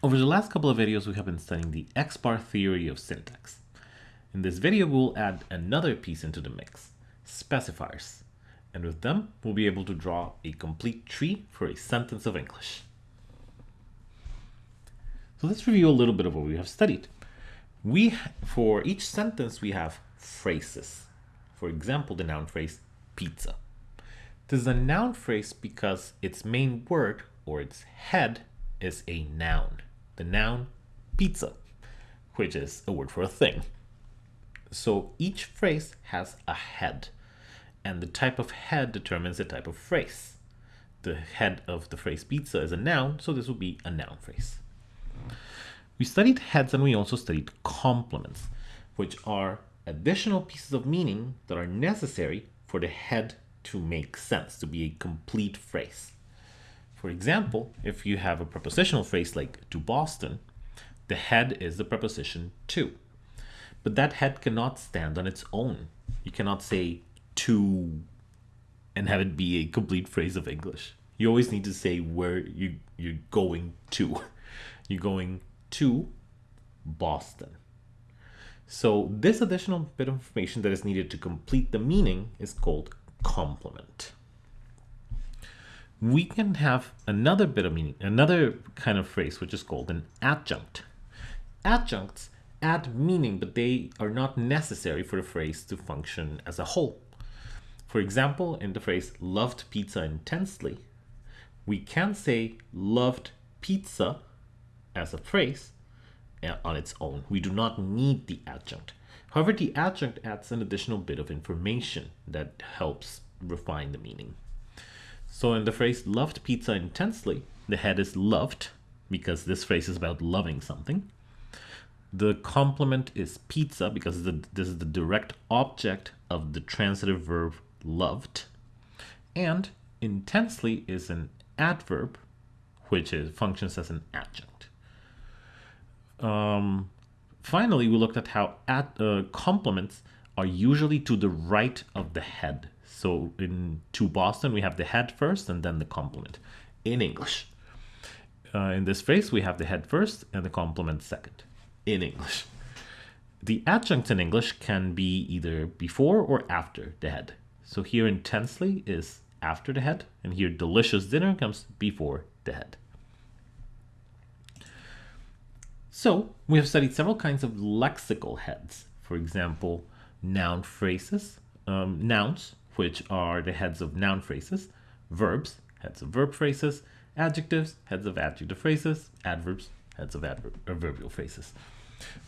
Over the last couple of videos, we have been studying the X-bar theory of syntax. In this video, we'll add another piece into the mix, specifiers. And with them, we'll be able to draw a complete tree for a sentence of English. So let's review a little bit of what we have studied. We, for each sentence, we have phrases. For example, the noun phrase pizza. This is a noun phrase because its main word or its head is a noun. The noun pizza, which is a word for a thing. So each phrase has a head, and the type of head determines the type of phrase. The head of the phrase pizza is a noun, so this will be a noun phrase. We studied heads and we also studied complements, which are additional pieces of meaning that are necessary for the head to make sense, to be a complete phrase. For example, if you have a prepositional phrase like to Boston, the head is the preposition to. But that head cannot stand on its own. You cannot say to and have it be a complete phrase of English. You always need to say where you, you're going to. You're going to Boston. So this additional bit of information that is needed to complete the meaning is called complement. We can have another bit of meaning, another kind of phrase, which is called an adjunct. Adjuncts add meaning, but they are not necessary for the phrase to function as a whole. For example, in the phrase loved pizza intensely, we can say loved pizza as a phrase uh, on its own. We do not need the adjunct. However, the adjunct adds an additional bit of information that helps refine the meaning. So in the phrase loved pizza intensely, the head is loved because this phrase is about loving something. The complement is pizza because this is the direct object of the transitive verb loved. And intensely is an adverb, which is, functions as an adjunct. Um, finally, we looked at how uh, complements are usually to the right of the head. So in to Boston, we have the head first and then the complement in English. Uh, in this phrase, we have the head first and the complement second in English. The adjunct in English can be either before or after the head. So here intensely is after the head, and here delicious dinner comes before the head. So we have studied several kinds of lexical heads. For example, noun phrases, um, nouns, which are the heads of noun phrases, verbs, heads of verb phrases, adjectives, heads of adjective phrases, adverbs, heads of adverbial uh, phrases.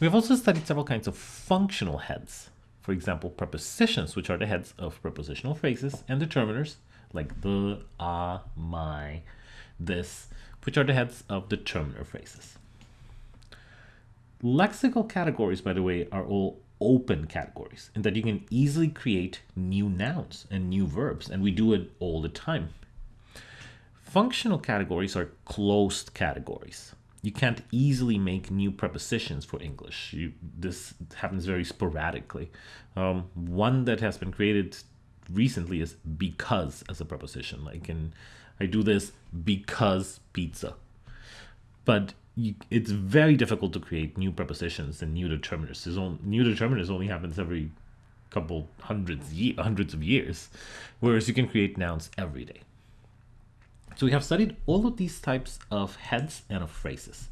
We have also studied several kinds of functional heads. For example, prepositions, which are the heads of prepositional phrases, and determiners, like the, a, my, this, which are the heads of determiner phrases. Lexical categories, by the way, are all open categories in that you can easily create new nouns and new verbs, and we do it all the time. Functional categories are closed categories you can't easily make new prepositions for English. You, this happens very sporadically. Um, one that has been created recently is because as a preposition. Like in, I do this because pizza. But you, it's very difficult to create new prepositions and new determiners. Only, new determiners only happens every couple hundreds, hundreds of years, whereas you can create nouns every day. So we have studied all of these types of heads and of phrases.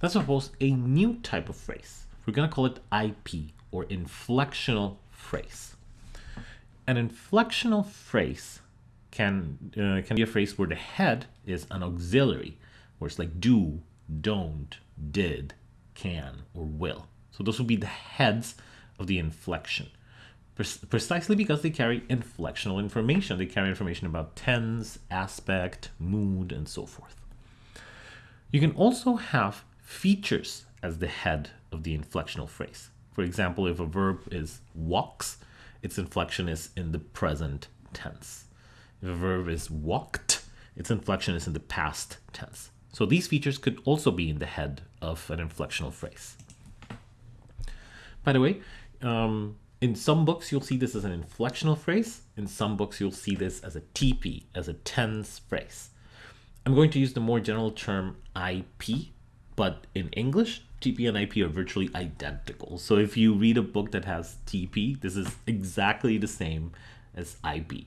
Let's suppose a new type of phrase. We're going to call it IP or inflectional phrase. An inflectional phrase can uh, can be a phrase where the head is an auxiliary, where it's like do, don't, did, can, or will. So those will be the heads of the inflection precisely because they carry inflectional information. They carry information about tense, aspect, mood, and so forth. You can also have features as the head of the inflectional phrase. For example, if a verb is walks, its inflection is in the present tense. If a verb is walked, its inflection is in the past tense. So these features could also be in the head of an inflectional phrase. By the way, um, in some books, you'll see this as an inflectional phrase. In some books, you'll see this as a TP, as a tense phrase. I'm going to use the more general term IP but in English, TP and IP are virtually identical. So if you read a book that has TP, this is exactly the same as IP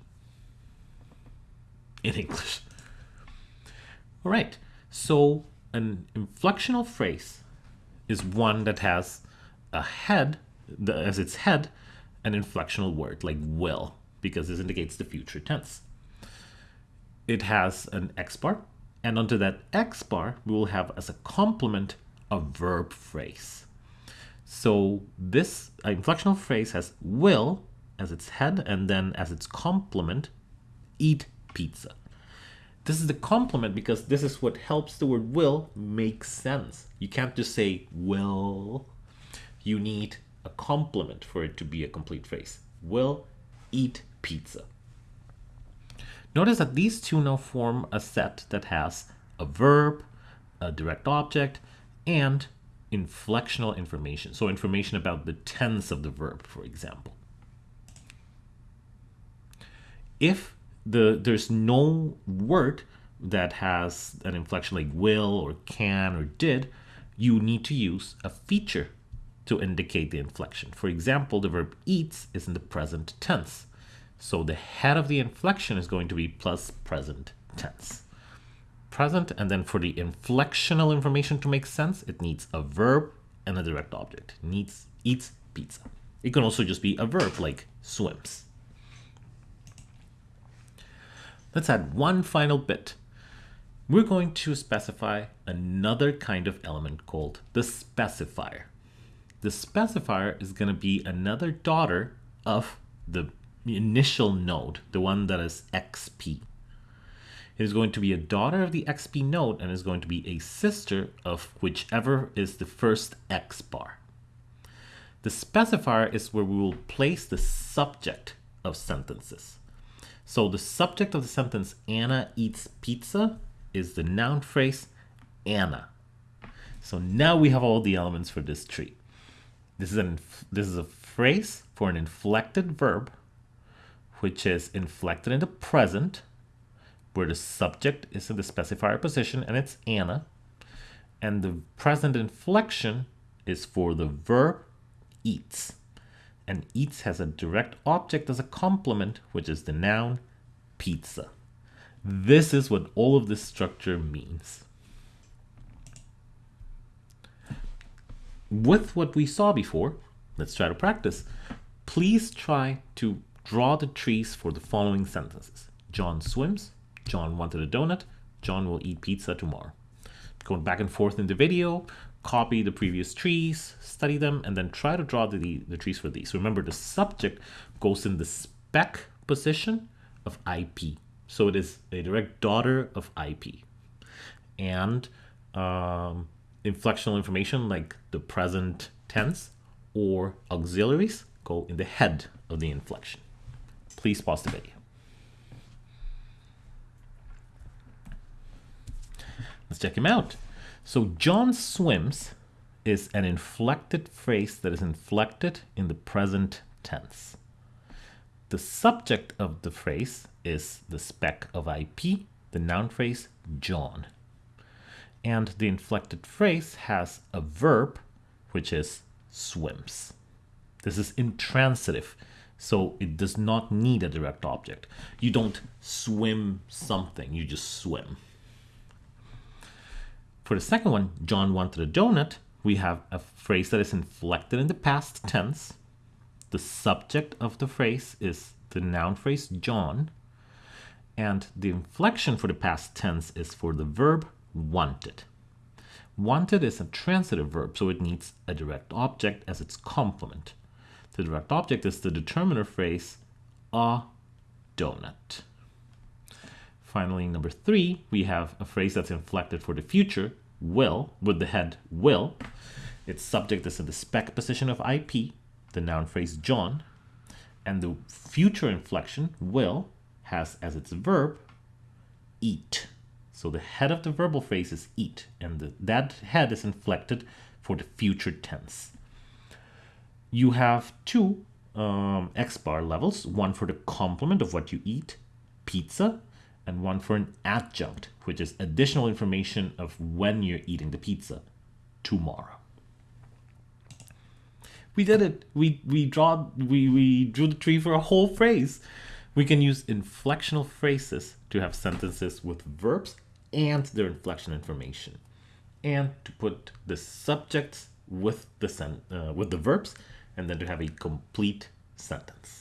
in English. All right, so an inflectional phrase is one that has a head, the, as its head, an inflectional word like will, because this indicates the future tense. It has an X bar, and onto that X bar, we will have as a complement a verb phrase. So this inflectional phrase has will as its head, and then as its complement, eat pizza. This is the complement because this is what helps the word will make sense. You can't just say will. You need a complement for it to be a complete phrase. Will eat pizza. Notice that these two now form a set that has a verb, a direct object, and inflectional information. So information about the tense of the verb, for example. If the there's no word that has an inflection like will or can or did, you need to use a feature to indicate the inflection. For example, the verb eats is in the present tense. So the head of the inflection is going to be plus present tense. Present, and then for the inflectional information to make sense, it needs a verb and a direct object. Needs eats pizza. It can also just be a verb like swims. Let's add one final bit. We're going to specify another kind of element called the specifier. The specifier is going to be another daughter of the initial node, the one that is XP. It is going to be a daughter of the XP node and is going to be a sister of whichever is the first X bar. The specifier is where we will place the subject of sentences. So the subject of the sentence, Anna eats pizza, is the noun phrase Anna. So now we have all the elements for this tree. This is, an, this is a phrase for an inflected verb, which is inflected in the present, where the subject is in the specifier position and it's Anna. And the present inflection is for the verb eats and eats has a direct object as a complement, which is the noun pizza. This is what all of this structure means. With what we saw before, let's try to practice. Please try to draw the trees for the following sentences. John swims, John wanted a donut, John will eat pizza tomorrow. Going back and forth in the video, copy the previous trees, study them, and then try to draw the, the trees for these. Remember, the subject goes in the spec position of IP. So it is a direct daughter of IP. And um, inflectional information like the present tense or auxiliaries go in the head of the inflection. Please pause the video. Let's check him out. So John swims is an inflected phrase that is inflected in the present tense. The subject of the phrase is the spec of IP, the noun phrase John. And the inflected phrase has a verb, which is swims. This is intransitive, so it does not need a direct object. You don't swim something, you just swim. For the second one, John wanted a donut, we have a phrase that is inflected in the past tense. The subject of the phrase is the noun phrase John. And the inflection for the past tense is for the verb wanted. Wanted is a transitive verb, so it needs a direct object as its complement. The direct object is the determiner phrase, a donut. Finally, number three, we have a phrase that's inflected for the future, will, with the head will. Its subject is in the spec position of IP, the noun phrase John, and the future inflection will has as its verb eat. So the head of the verbal phrase is eat, and the, that head is inflected for the future tense. You have two um, X bar levels, one for the complement of what you eat, pizza, and one for an adjunct, which is additional information of when you're eating the pizza, tomorrow. We did it. We we draw we we drew the tree for a whole phrase. We can use inflectional phrases to have sentences with verbs and their inflection information, and to put the subjects with the sen- uh, with the verbs, and then to have a complete sentence.